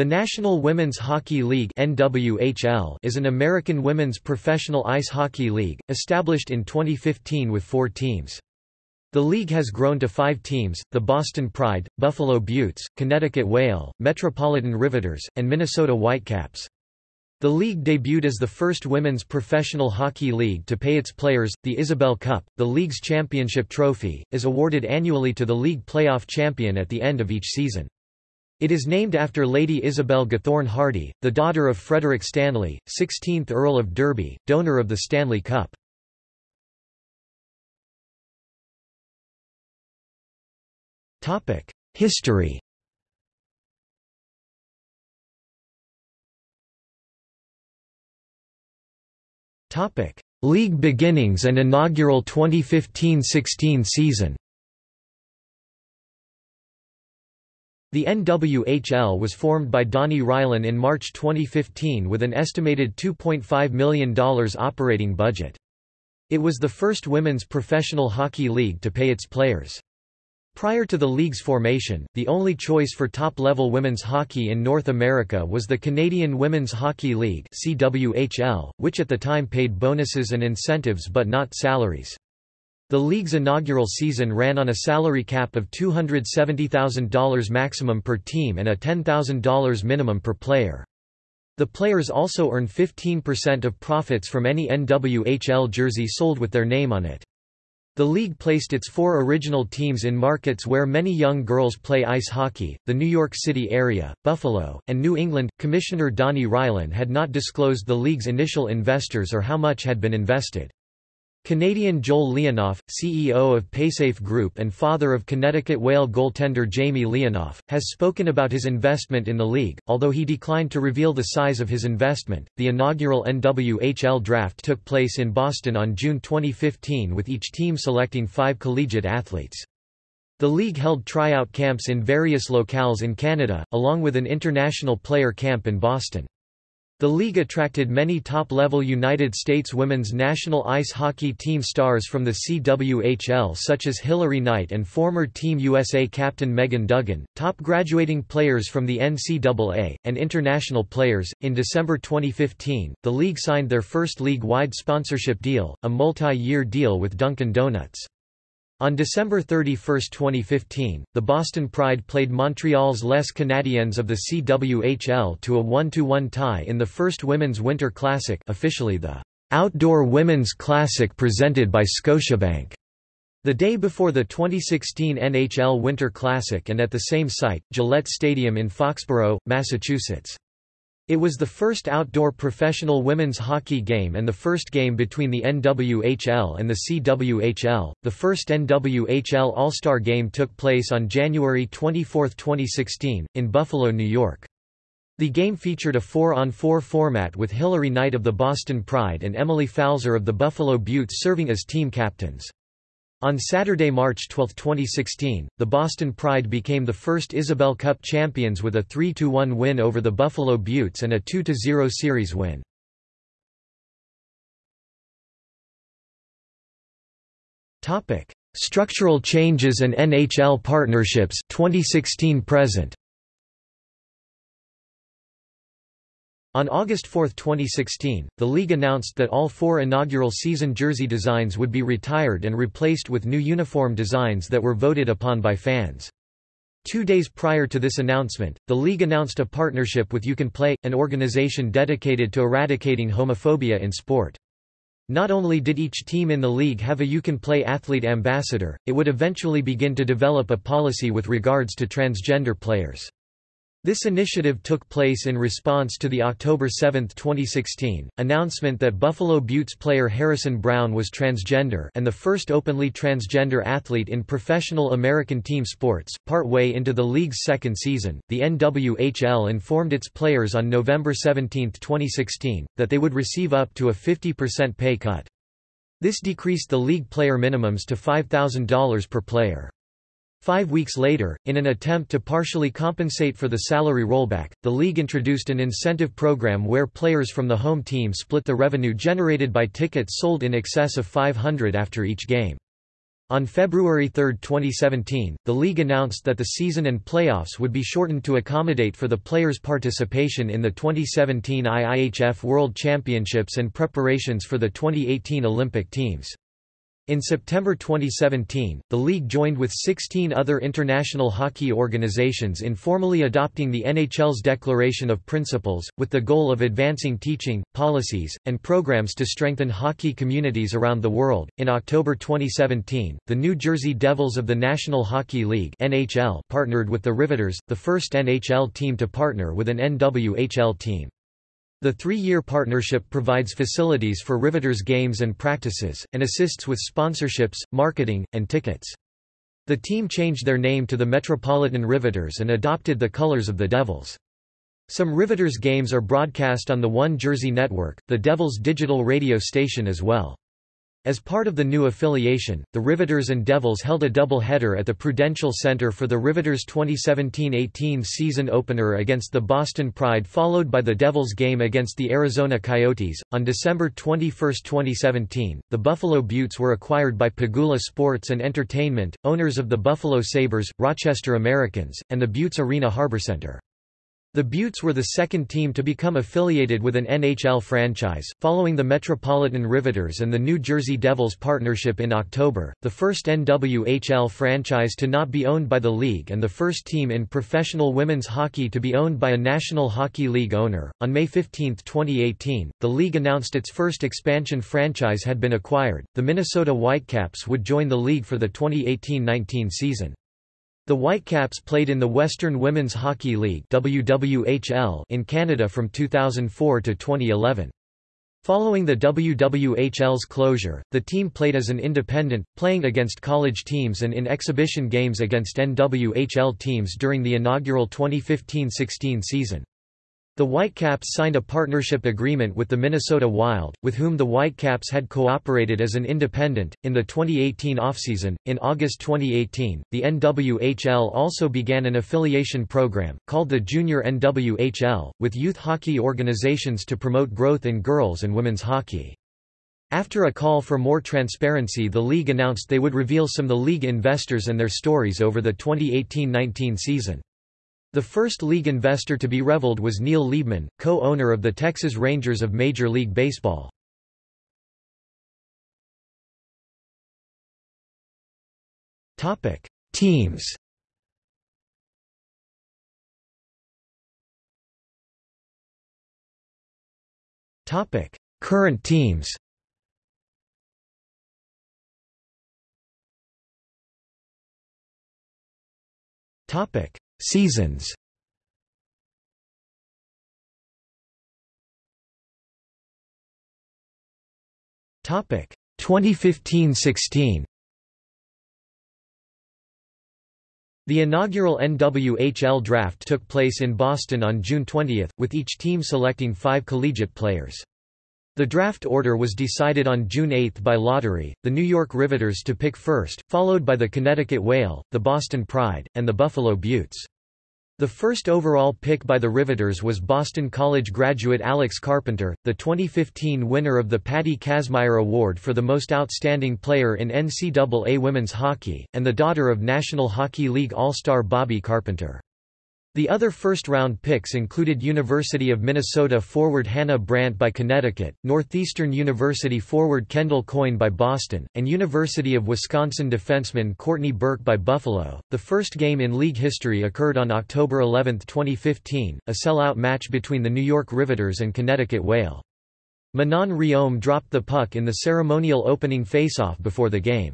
The National Women's Hockey League (NWHL) is an American women's professional ice hockey league, established in 2015 with four teams. The league has grown to five teams, the Boston Pride, Buffalo Beauts, Connecticut Whale, Metropolitan Riveters, and Minnesota Whitecaps. The league debuted as the first women's professional hockey league to pay its players. The Isabel Cup, the league's championship trophy, is awarded annually to the league playoff champion at the end of each season. It is named after Lady Isabel Gathorne Hardy, the daughter of Frederick Stanley, 16th Earl of Derby, donor of the Stanley Cup. History League beginnings and inaugural 2015–16 season The NWHL was formed by Dani Rylan in March 2015 with an estimated $2.5 million operating budget. It was the first women's professional hockey league to pay its players. Prior to the league's formation, the only choice for top-level women's hockey in North America was the Canadian Women's Hockey League CWHL, which at the time paid bonuses and incentives but not salaries. The league's inaugural season ran on a salary cap of $270,000 maximum per team and a $10,000 minimum per player. The players also earn 15% of profits from any NWHL jersey sold with their name on it. The league placed its four original teams in markets where many young girls play ice hockey, the New York City area, Buffalo, and New England. Commissioner Dani Rylan had not disclosed the league's initial investors or how much had been invested. Canadian Joel Leonoff, CEO of Paysafe Group and father of Connecticut Whale goaltender Jamie Leonoff, has spoken about his investment in the league, although he declined to reveal the size of his investment. The inaugural NWHL draft took place in Boston on June 2015 with each team selecting five collegiate athletes. The league held tryout camps in various locales in Canada, along with an international player camp in Boston. The league attracted many top-level United States women's national ice hockey team stars from the CWHL such as Hilary Knight and former Team USA captain Megan Duggan, top graduating players from the NCAA, and international players. In December 2015, the league signed their first league-wide sponsorship deal, a multi-year deal with Dunkin' Donuts. On December 31, 2015, the Boston Pride played Montreal's Les Canadiens of the CWHL to a 1-1 tie in the first Women's Winter Classic officially the Outdoor Women's Classic presented by Scotiabank. The day before the 2016 NHL Winter Classic and at the same site, Gillette Stadium in Foxborough, Massachusetts. It was the first outdoor professional women's hockey game and the first game between the NWHL and the CWHL. The first NWHL All-Star game took place on January 24, 2016, in Buffalo, New York. The game featured a 4-on-4 format with Hilary Knight of the Boston Pride and Emily Pfalzer of the Buffalo Beauts serving as team captains. On Saturday, March 12, 2016, the Boston Pride became the first Isabel Cup champions with a 3–1 win over the Buffalo Beauts and a 2–0 series win. Structural changes and NHL partnerships 2016 present. On August 4, 2016, the league announced that all four inaugural season jersey designs would be retired and replaced with new uniform designs that were voted upon by fans. Two days prior to this announcement, the league announced a partnership with You Can Play, an organization dedicated to eradicating homophobia in sport. Not only did each team in the league have a You Can Play athlete ambassador, it would eventually begin to develop a policy with regards to transgender players. This initiative took place in response to the October 7, 2016, announcement that Buffalo Beauts player Harrison Brown was transgender and the first openly transgender athlete in professional American team sports. Partway into the league's second season, the NWHL informed its players on November 17, 2016, that they would receive up to a 50% pay cut. This decreased the league player minimums to $5,000 per player. Five weeks later, in an attempt to partially compensate for the salary rollback, the league introduced an incentive program where players from the home team split the revenue generated by tickets sold in excess of 500 after each game. On February 3, 2017, the league announced that the season and playoffs would be shortened to accommodate for the players' participation in the 2017 IIHF World Championships and preparations for the 2018 Olympic teams. In September 2017, the league joined with 16 other international hockey organizations in formally adopting the NHL's Declaration of Principles, with the goal of advancing teaching, policies, and programs to strengthen hockey communities around the world. In October 2017, the New Jersey Devils of the National Hockey League (NHL) partnered with the Riveters, the first NHL team to partner with an NWHL team. The three-year partnership provides facilities for Riveters games and practices, and assists with sponsorships, marketing, and tickets. The team changed their name to the Metropolitan Riveters and adopted the colors of the Devils. Some Riveters games are broadcast on the One Jersey Network, the Devils digital radio station as well. As part of the new affiliation, the Riveters and Devils held a double-header at the Prudential Center for the Riveters' 2017-18 season opener against the Boston Pride followed by the Devils game against the Arizona Coyotes. On December 21, 2017, the Buffalo Beauts were acquired by Pegula Sports and Entertainment, owners of the Buffalo Sabres, Rochester Americans, and the Beauts Arena HarborCenter. The Beauts were the second team to become affiliated with an NHL franchise, following the Metropolitan Riveters and the New Jersey Devils partnership in October, the first NWHL franchise to not be owned by the league and the first team in professional women's hockey to be owned by a National Hockey League owner. On May 15, 2018, the league announced its first expansion franchise had been acquired. The Minnesota Whitecaps would join the league for the 2018-19 season. The Whitecaps played in the Western Women's Hockey League WWHL in Canada from 2004 to 2011. Following the WWHL's closure, the team played as an independent, playing against college teams and in exhibition games against NWHL teams during the inaugural 2015–16 season. The Whitecaps signed a partnership agreement with the Minnesota Wild, with whom the Whitecaps had cooperated as an independent. In the 2018 offseason, in August 2018, the NWHL also began an affiliation program, called the Junior NWHL, with youth hockey organizations to promote growth in girls and women's hockey. After a call for more transparency the league announced they would reveal some of the league investors and their stories over the 2018-19 season. The first league investor to be reveled was Neil Leibman, co-owner of the Texas Rangers of Major League Baseball. Topic: Teams. Topic: Current teams. Topic: Seasons. Topic. 2015-16 The inaugural NWHL draft took place in Boston on June 20, with each team selecting five collegiate players. The draft order was decided on June 8 by lottery, the New York Riveters to pick first, followed by the Connecticut Whale, the Boston Pride, and the Buffalo Beauts. The first overall pick by the Riveters was Boston College graduate Alex Carpenter, the 2015 winner of the Patty Kazmaier Award for the most outstanding player in NCAA women's hockey, and the daughter of National Hockey League All-Star Bobby Carpenter. The other first-round picks included University of Minnesota forward Hannah Brandt by Connecticut, Northeastern University forward Kendall Coyne by Boston, and University of Wisconsin defenseman Courtney Burke by Buffalo. The first game in league history occurred on October 11, 2015, a sellout match between the New York Riveters and Connecticut Whale. Manon Rhéaume dropped the puck in the ceremonial opening faceoff before the game.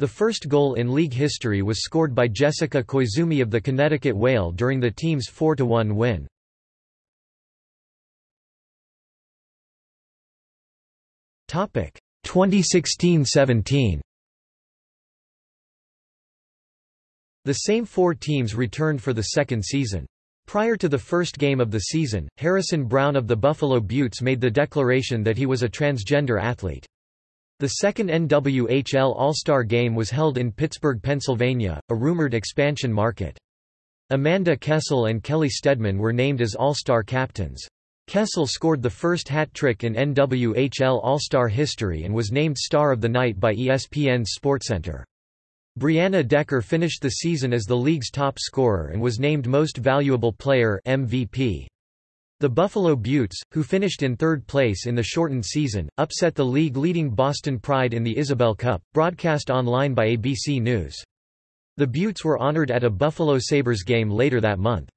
The first goal in league history was scored by Jessica Koizumi of the Connecticut Whale during the team's 4–1 win. Topic 2016-17. The same four teams returned for the second season. Prior to the first game of the season, Harrison Brown of the Buffalo Beauts made the declaration that he was a transgender athlete. The second NWHL All-Star Game was held in Pittsburgh, Pennsylvania, a rumored expansion market. Amanda Kessel and Kelly Steadman were named as All-Star captains. Kessel scored the first hat trick in NWHL All-Star history and was named Star of the Night by ESPN's SportsCenter. Brianna Decker finished the season as the league's top scorer and was named Most Valuable Player MVP. The Buffalo Beauts, who finished in third place in the shortened season, upset the league-leading Boston Pride in the Isabel Cup, broadcast online by ABC News. The Beauts were honored at a Buffalo Sabres game later that month.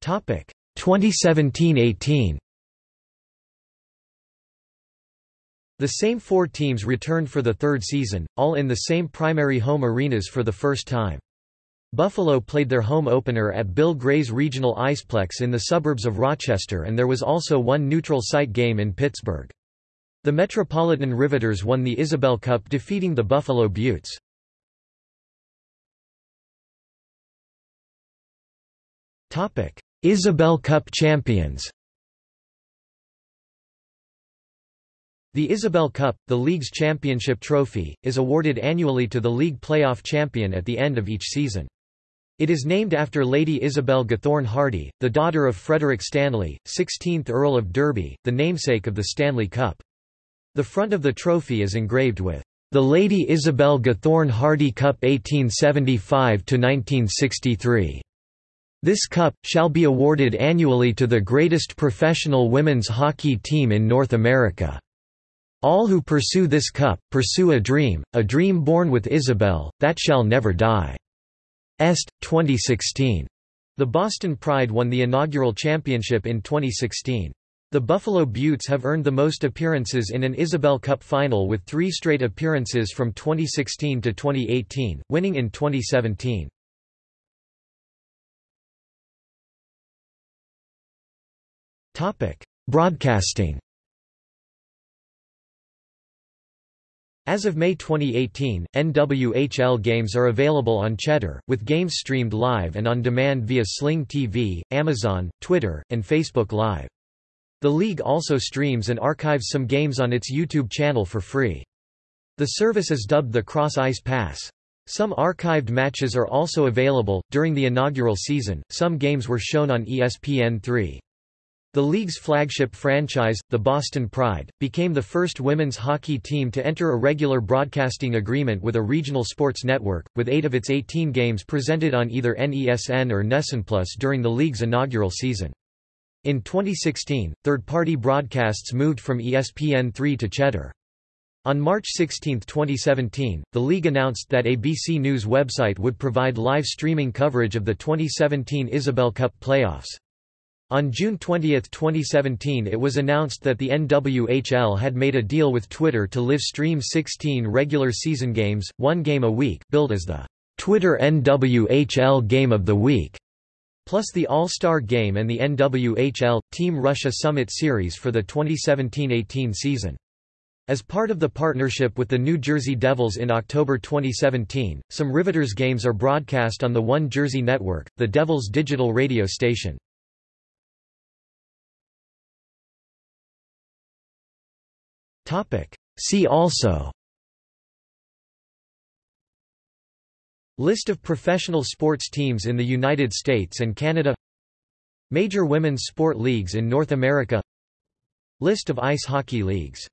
Topic 2017-18. The same four teams returned for the third season, all in the same primary home arenas for the first time. Buffalo played their home opener at Bill Gray's Regional Iceplex in the suburbs of Rochester and there was also one neutral site game in Pittsburgh. The Metropolitan Riveters won the Isabel Cup defeating the Buffalo Beauts. Isabel Cup champions The Isabel Cup, the league's championship trophy, is awarded annually to the league playoff champion at the end of each season. It is named after Lady Isabel Gathorne Hardy, the daughter of Frederick Stanley, 16th Earl of Derby, the namesake of the Stanley Cup. The front of the trophy is engraved with, "...the Lady Isabel Gathorne Hardy Cup 1875–1963." This cup, shall be awarded annually to the greatest professional women's hockey team in North America. All who pursue this cup, pursue a dream, a dream born with Isabel, that shall never die." Est, 2016. The Boston Pride won the inaugural championship in 2016. The Buffalo Beauts have earned the most appearances in an Isabel Cup final with three straight appearances from 2016 to 2018, winning in 2017. Broadcasting As of May 2018, NWHL games are available on Cheddar, with games streamed live and on demand via Sling TV, Amazon, Twitter, and Facebook Live. The league also streams and archives some games on its YouTube channel for free. The service is dubbed the Cross Ice Pass. Some archived matches are also available. During the inaugural season, some games were shown on ESPN3. The league's flagship franchise, the Boston Pride, became the first women's hockey team to enter a regular broadcasting agreement with a regional sports network, with eight of its 18 games presented on either NESN or NESN Plus during the league's inaugural season. In 2016, third-party broadcasts moved from ESPN3 to Cheddar. On March 16, 2017, the league announced that ABC News website would provide live streaming coverage of the 2017 Isabel Cup playoffs. On June 20, 2017 it was announced that the NWHL had made a deal with Twitter to live stream 16 regular season games, one game a week billed as the Twitter NWHL Game of the Week, plus the All-Star Game and the NWHL, Team Russia Summit Series for the 2017–18 season. As part of the partnership with the New Jersey Devils in October 2017, some Riveters games are broadcast on the One Jersey Network, the Devils' digital radio station. See also. List of professional sports teams in the United States and Canada. Major women's sport leagues in North America. List of ice hockey leagues